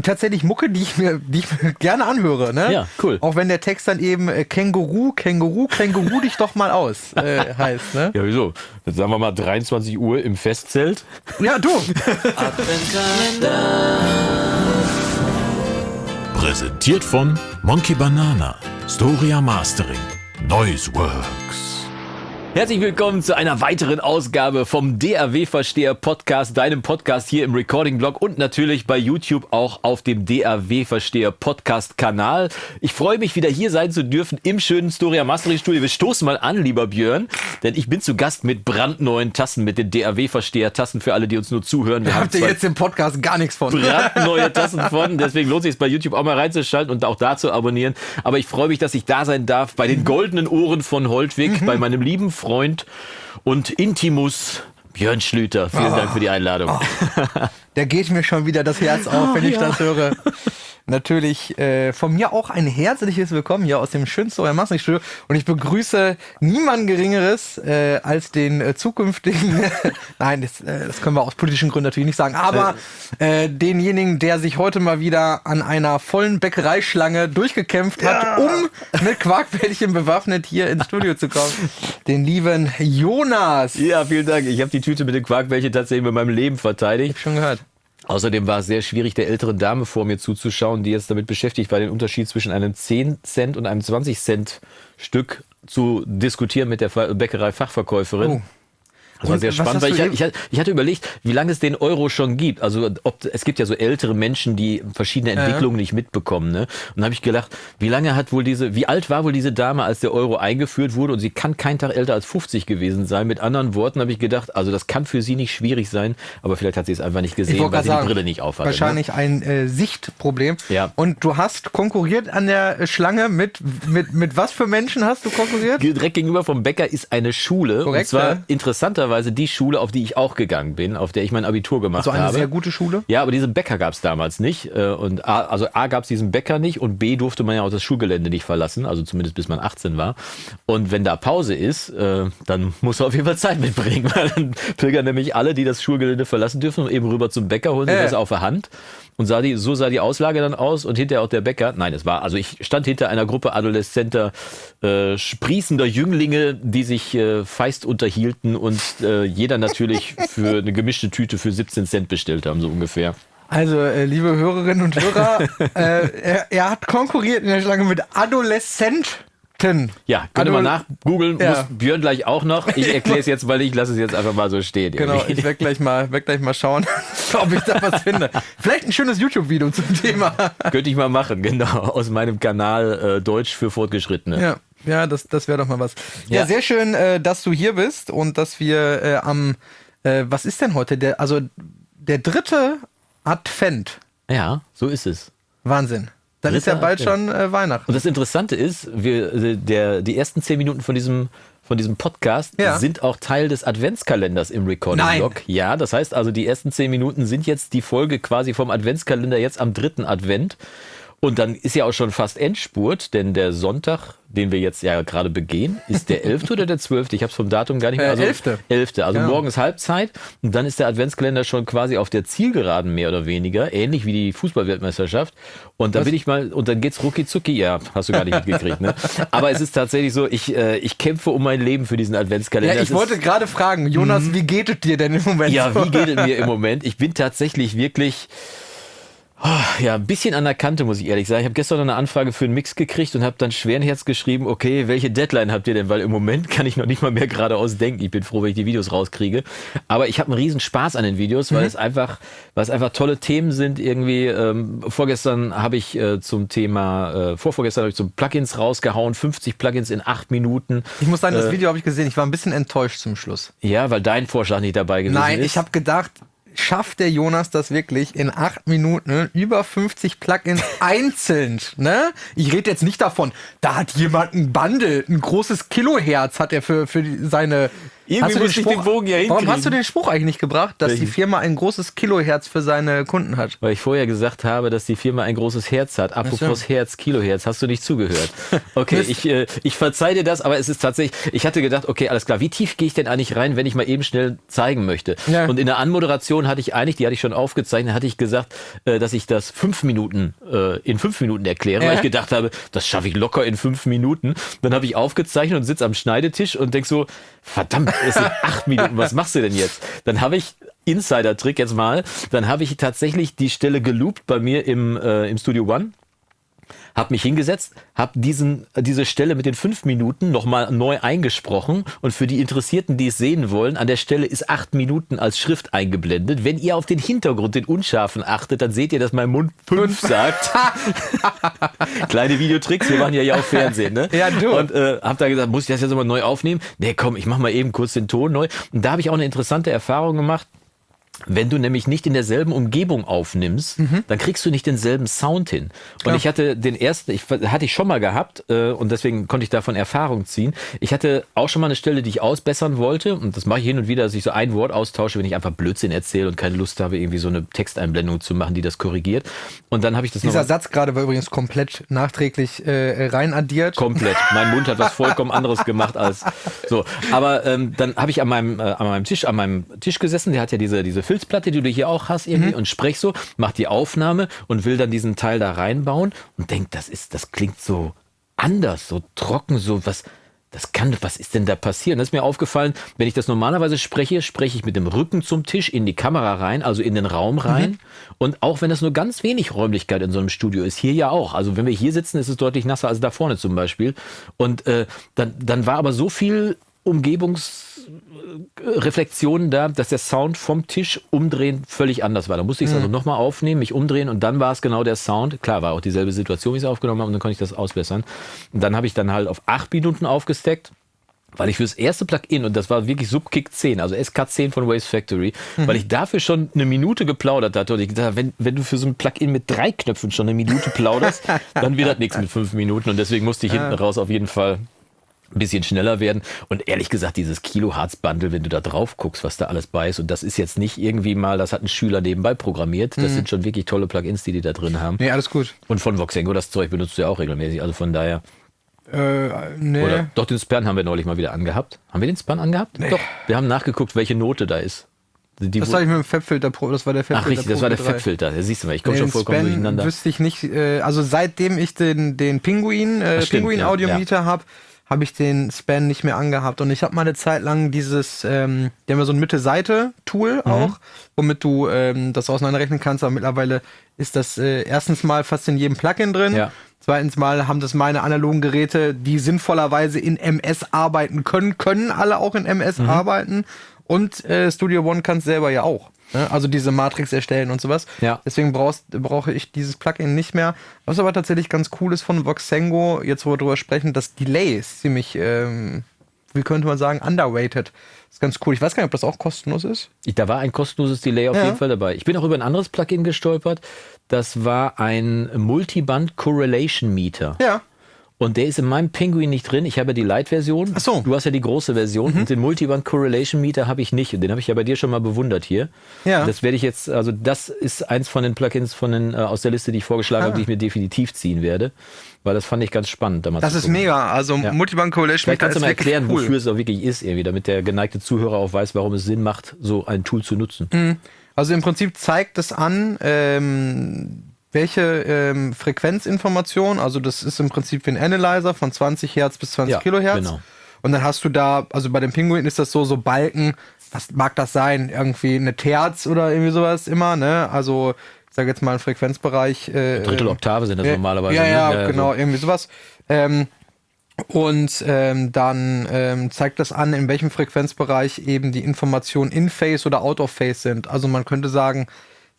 und tatsächlich Mucke, die ich mir, die ich mir gerne anhöre. Ne? Ja, cool. Auch wenn der Text dann eben äh, Känguru, Känguru, Känguru dich doch mal aus äh, heißt. Ne? Ja, wieso? Jetzt sagen wir mal 23 Uhr im Festzelt. Ja, du. Präsentiert von Monkey Banana, Storia Mastering, Noiseworks. Herzlich willkommen zu einer weiteren Ausgabe vom DAW Versteher Podcast, deinem Podcast hier im Recording Blog und natürlich bei YouTube auch auf dem DAW Versteher Podcast Kanal. Ich freue mich wieder hier sein zu dürfen im schönen Storia Mastering Studio. Wir stoßen mal an, lieber Björn, denn ich bin zu Gast mit brandneuen Tassen, mit den DAW Versteher Tassen für alle, die uns nur zuhören. Wir habt ihr jetzt im Podcast gar nichts von. Brandneue Tassen von, deswegen lohnt sich es bei YouTube auch mal reinzuschalten und auch da zu abonnieren. Aber ich freue mich, dass ich da sein darf bei den goldenen Ohren von Holtwig, mhm. bei meinem lieben Freund und Intimus Björn Schlüter. Vielen oh. Dank für die Einladung. Oh. Da geht mir schon wieder das Herz auf, wenn ich ja. das höre natürlich äh, von mir auch ein herzliches Willkommen hier aus dem schönsten euer Massenstudio. Und ich begrüße niemand Geringeres äh, als den äh, zukünftigen, nein, das, äh, das können wir aus politischen Gründen natürlich nicht sagen, aber äh, denjenigen, der sich heute mal wieder an einer vollen Bäckereischlange durchgekämpft hat, ja. um mit Quarkbällchen bewaffnet hier ins Studio zu kommen. Den lieben Jonas. Ja, vielen Dank. Ich habe die Tüte mit den Quarkbällchen tatsächlich mit meinem Leben verteidigt. Ich hab schon gehört. Außerdem war es sehr schwierig, der älteren Dame vor mir zuzuschauen, die jetzt damit beschäftigt war, den Unterschied zwischen einem 10 Cent und einem 20 Cent Stück zu diskutieren mit der Bäckerei-Fachverkäuferin. Oh. Das war sehr spannend, weil ich, ich, ich, hatte überlegt, wie lange es den Euro schon gibt. Also ob, es gibt ja so ältere Menschen, die verschiedene Entwicklungen ja. nicht mitbekommen. Ne? Und da habe ich gedacht, wie lange hat wohl diese, wie alt war wohl diese Dame, als der Euro eingeführt wurde? Und sie kann kein Tag älter als 50 gewesen sein. Mit anderen Worten habe ich gedacht, also das kann für sie nicht schwierig sein, aber vielleicht hat sie es einfach nicht gesehen, weil sie sagen, die Brille nicht aufhat. Ne? Wahrscheinlich ne? ein äh, Sichtproblem. Ja. Und du hast konkurriert an der Schlange mit, mit, mit was für Menschen hast du konkurriert? Direkt gegenüber vom Bäcker ist eine Schule. Korrekt, und zwar ja. interessanterweise lustigerweise die Schule, auf die ich auch gegangen bin, auf der ich mein Abitur gemacht habe. Also eine habe. sehr gute Schule? Ja, aber diesen Bäcker gab es damals nicht. Äh, und A, also A gab es diesen Bäcker nicht und B durfte man ja auch das Schulgelände nicht verlassen, also zumindest bis man 18 war. Und wenn da Pause ist, äh, dann muss er auf jeden Fall Zeit mitbringen, weil dann pilgern nämlich alle, die das Schulgelände verlassen dürfen, eben rüber zum Bäcker, holen sich äh. das auf der Hand und sah die, so sah die Auslage dann aus und hinterher auch der Bäcker. Nein, es war, also ich stand hinter einer Gruppe adoleszenter, äh, sprießender Jünglinge, die sich äh, feist unterhielten und äh, jeder natürlich für eine gemischte Tüte für 17 Cent bestellt haben, so ungefähr. Also, äh, liebe Hörerinnen und Hörer, äh, er, er, hat konkurriert in der Schlange mit Adoleszent Ten. Ja, könnte man nachgoogeln, ja. muss Björn gleich auch noch. Ich erkläre es jetzt, weil ich lasse es jetzt einfach mal so stehen. Genau, irgendwie. ich werde gleich mal, werd gleich mal schauen, ob ich da was finde. Vielleicht ein schönes YouTube-Video zum Thema. Könnte ich mal machen, genau, aus meinem Kanal äh, Deutsch für Fortgeschrittene. Ja, ja das, das wäre doch mal was. Ja, ja sehr schön, äh, dass du hier bist und dass wir äh, am, äh, was ist denn heute? Der, also der dritte Advent. Ja, so ist es. Wahnsinn. Dann ist ja bald schon äh, Weihnachten. Und das Interessante ist, wir, der, die ersten zehn Minuten von diesem, von diesem Podcast ja. sind auch Teil des Adventskalenders im Recording-Blog. Ja, das heißt also, die ersten zehn Minuten sind jetzt die Folge quasi vom Adventskalender jetzt am dritten Advent. Und dann ist ja auch schon fast Endspurt, denn der Sonntag, den wir jetzt ja gerade begehen, ist der 11. oder der 12.? Ich habe es vom Datum gar nicht mehr. Also, äh, 11. 11. Also genau. morgen ist Halbzeit und dann ist der Adventskalender schon quasi auf der Zielgeraden mehr oder weniger, ähnlich wie die Fußballweltmeisterschaft. Und da bin ich mal, und dann geht's rucki zucki. Ja, hast du gar nicht mitgekriegt, ne? Aber es ist tatsächlich so, ich, äh, ich kämpfe um mein Leben für diesen Adventskalender. Ja, ich wollte gerade fragen, Jonas, mhm. wie geht es dir denn im Moment? Ja, wie geht es mir im Moment? Ich bin tatsächlich wirklich ja, ein bisschen an der Kante, muss ich ehrlich sagen. Ich habe gestern noch eine Anfrage für einen Mix gekriegt und habe dann schweren Herz geschrieben, okay, welche Deadline habt ihr denn? Weil im Moment kann ich noch nicht mal mehr geradeaus denken. Ich bin froh, wenn ich die Videos rauskriege. Aber ich habe einen riesen Spaß an den Videos, weil mhm. es einfach, weil es einfach tolle Themen sind. Irgendwie, ähm, vorgestern habe ich äh, zum Thema, äh, vorvorgestern habe ich zum Plugins rausgehauen, 50 Plugins in acht Minuten. Ich muss sagen, das äh, Video habe ich gesehen. Ich war ein bisschen enttäuscht zum Schluss. Ja, weil dein Vorschlag nicht dabei gewesen Nein, ist. Nein, ich habe gedacht, schafft der Jonas das wirklich in acht Minuten über 50 Plugins einzeln. Ne? Ich rede jetzt nicht davon, da hat jemand ein Bundle, ein großes Kilohertz hat er für, für seine Irgendwie muss ich den Bogen ja hinkriegen. Warum hast du den Spruch eigentlich nicht gebracht, dass Welchen? die Firma ein großes Kilohertz für seine Kunden hat? Weil ich vorher gesagt habe, dass die Firma ein großes Herz hat. Apropos Herz, Kilohertz, hast du nicht zugehört. Okay, ich, äh, ich verzeih dir das, aber es ist tatsächlich, ich hatte gedacht, okay, alles klar, wie tief gehe ich denn eigentlich rein, wenn ich mal eben schnell zeigen möchte? Ja. Und in der Anmoderation hatte ich eigentlich, die hatte ich schon aufgezeichnet, hatte ich gesagt, äh, dass ich das fünf Minuten, äh, in fünf Minuten erkläre, Ja. weil ich gedacht habe, das schaffe ich locker in fünf Minuten. Dann habe ich aufgezeichnet und sitze am Schneidetisch und denk so, verdammt, es sind acht Minuten, was machst du denn jetzt? Dann habe ich Insider-Trick jetzt mal, dann habe ich tatsächlich die Stelle geloopt bei mir im, äh, im Studio One habe mich hingesetzt, habe diesen diese Stelle mit den fünf Minuten nochmal neu eingesprochen und für die Interessierten, die es sehen wollen, an der Stelle ist acht Minuten als Schrift eingeblendet. Wenn ihr auf den Hintergrund, den unscharfen achtet, dann seht ihr, dass mein Mund fünf sagt. Kleine Videotricks, wir machen ja ja auch Fernsehen, ne? Ja, du. Und äh, hab da gesagt, muss ich das jetzt nochmal neu aufnehmen? Nee, komm, ich mach mal eben kurz den Ton neu. Und da habe ich auch eine interessante Erfahrung gemacht. Wenn du nämlich nicht in derselben Umgebung aufnimmst, dann kriegst du nicht denselben Sound hin. Und Mhm. Klar. ich hatte den ersten, ich hatte ich schon mal gehabt äh, und deswegen konnte ich davon Erfahrung ziehen. Ich hatte auch schon mal eine Stelle, die ich ausbessern wollte und das mache ich hin und wieder, dass ich so ein Wort austausche, wenn ich einfach Blödsinn erzähle und keine Lust habe, irgendwie so eine Texteinblendung zu machen, die das korrigiert. Und dann habe ich das Dieser noch Satz gerade war übrigens komplett nachträglich äh, rein addiert. Komplett. Mein Mund hat was vollkommen anderes gemacht als so. Aber ähm, dann habe ich an meinem, äh, an meinem Tisch, an meinem Tisch gesessen. Der hat ja diese, diese Filzplatte, die du hier auch hast irgendwie und sprech so, mach die Aufnahme und will dann diesen Teil da reinbauen und denkt, das ist, das klingt so anders, so trocken, so was. Das kann, was ist denn da passiert? Und das ist mir aufgefallen, wenn ich das normalerweise spreche, spreche ich mit dem Rücken zum Tisch in die Kamera rein, also in den Raum rein. Und auch wenn das nur ganz wenig Räumlichkeit in so einem Studio ist, hier ja auch. Also wenn wir hier sitzen, ist es deutlich nasser als da vorne zum Beispiel. Und äh, dann, dann war aber so viel Umgebungsreflexionen da, dass der Sound vom Tisch umdrehen völlig anders war. Da musste ich es also nochmal aufnehmen, mich umdrehen und dann war es genau der Sound. Klar, war auch dieselbe Situation, wie ich es aufgenommen habe und dann konnte ich das ausbessern. Und dann habe ich dann halt auf acht Minuten aufgesteckt. Weil ich fürs erste Plugin, und das war wirklich Subkick 10, also SK10 von Waves Factory, weil ich dafür schon eine Minute geplaudert hatte und ich gedacht, habe, wenn, wenn du für so ein Plugin mit drei Knöpfen schon eine Minute plauderst, dann wird das nichts mit fünf Minuten und deswegen musste ich hinten raus auf jeden Fall ein bisschen schneller werden. Und ehrlich gesagt, dieses Kilohertz-Bundle, wenn du da drauf guckst, was da alles bei ist, und das ist jetzt nicht irgendwie mal, das hat ein Schüler nebenbei programmiert, das sind schon wirklich tolle Plugins, die die da drin haben. Nee, alles gut. Und von Voxengo, das Zeug benutzt du ja auch regelmäßig, also von daher. Äh, nee. Oder doch, den Span haben wir neulich mal wieder angehabt. Haben wir den Span angehabt? Doch. Wir haben nachgeguckt, welche Note da ist. Die, Das habe ich mit dem Fabfilter Pro, das war der Fabfilter Ach richtig, das war der Pro 3. Fabfilter. Da siehst du mal, ich komme schon vollkommen Span durcheinander. wüsste ich nicht, äh, also seitdem ich den, den Pinguin, äh, Pinguin ja, Audiometer habe, habe ich den Span nicht mehr angehabt. Und ich habe mal eine Zeit lang dieses, ähm, die haben ja so ein Mitte-Seite-Tool Mhm. auch, womit du ähm, das auseinanderrechnen kannst. Aber mittlerweile ist das äh, erstens mal fast in jedem Plugin drin. Ja. Zweitens mal haben das meine analogen Geräte, die sinnvollerweise in MS arbeiten können, können alle auch in MS Mhm. arbeiten. Und äh, Studio One kann es selber ja auch. Ne? Also diese Matrix erstellen und sowas. Ja. Deswegen brauchst, brauche ich dieses Plugin nicht mehr. Was aber tatsächlich ganz cool ist von Voxengo, jetzt wo wir drüber sprechen, das Delay ist ziemlich, ähm, wie könnte man sagen, underrated. ist ganz cool. Ich weiß gar nicht, ob das auch kostenlos ist. Ich, da war ein kostenloses Delay auf Ja. jeden Fall dabei. Ich bin auch über ein anderes Plugin gestolpert. Das war ein Multiband Correlation Meter. Ja. Und der ist in meinem Penguin nicht drin. Ich habe ja die Light-Version. Ach so. Mhm. Du hast ja die große Version. Und den Multiband Correlation Meter habe ich nicht. Und den habe ich ja bei dir schon mal bewundert hier. Ja. Das werde ich jetzt, also das ist eins von den Plugins von den, äh, aus der Liste, die ich vorgeschlagen habe, Ah. die ich mir definitiv ziehen werde. Weil das fand ich ganz spannend damals. Das ist gucken. mega. Also Ja. Multiband Coalition Vielleicht kannst du mal erklären, cool. wofür es auch wirklich ist, irgendwie, damit der geneigte Zuhörer auch weiß, warum es Sinn macht, so ein Tool zu nutzen. Also im Prinzip zeigt es an, ähm, welche ähm, Frequenzinformation, also das ist im Prinzip wie ein Analyzer von 20 Hertz bis 20 Ja, Kilohertz. genau. Und dann hast du da, also bei dem Pinguin ist das so, so Balken, was mag das sein? Irgendwie eine Terz oder irgendwie sowas immer, ne? Also, ich sage jetzt mal einen Frequenzbereich. Äh, Drittel äh, Oktave sind das ja, normalerweise. Ja, ne? ja, genau, irgendwie sowas. Ähm, und ähm, dann ähm, zeigt das an, in welchem Frequenzbereich eben die Informationen in Phase oder out of Phase sind. Also man könnte sagen,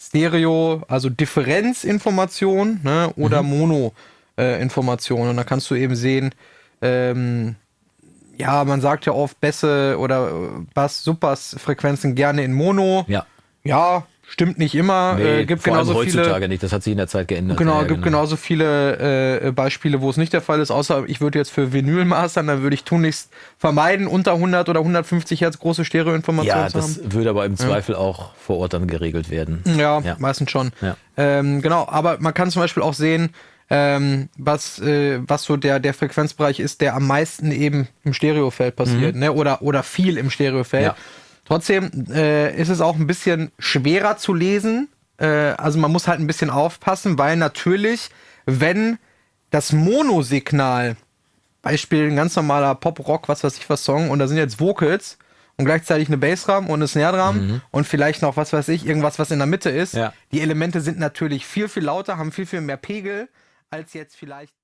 Stereo, also Differenzinformation ne, oder Mono-Information. Und da kannst du eben sehen, ähm, ja, man sagt ja oft Bässe oder äh, Bass, Supers Frequenzen gerne in Mono. Ja. Ja, stimmt nicht immer. Nee, äh, gibt vor allem genauso heutzutage viele. nicht. Das hat sich in der Zeit geändert. Genau, Ja, gibt genauso viele äh, Beispiele, wo es nicht der Fall ist, außer ich würde jetzt für Vinyl mastern, dann würde ich tunlichst vermeiden, unter 100 oder 150 Hertz große Stereoinformationen Ja, zu haben. das würde aber im Zweifel auch vor Ort dann geregelt werden. Ja, Ja. meistens schon. Ja. Ähm, genau, aber man kann zum Beispiel auch sehen, ähm, was, äh, was so der, der Frequenzbereich ist, der am meisten eben im Stereofeld passiert, ne? oder, oder viel im Stereofeld. Mhm. Trotzdem äh, ist es auch ein bisschen schwerer zu lesen. Äh, also man muss halt ein bisschen aufpassen, weil natürlich, wenn das Monosignal, Beispiel ein ganz normaler Pop-Rock, was weiß ich was Song, und da sind jetzt Vocals und gleichzeitig eine Bassdrum und eine Snare-Drum und vielleicht noch, was weiß ich, irgendwas, was in der Mitte ist. Ja. Die Elemente sind natürlich viel, viel lauter, haben viel, viel mehr Pegel als jetzt vielleicht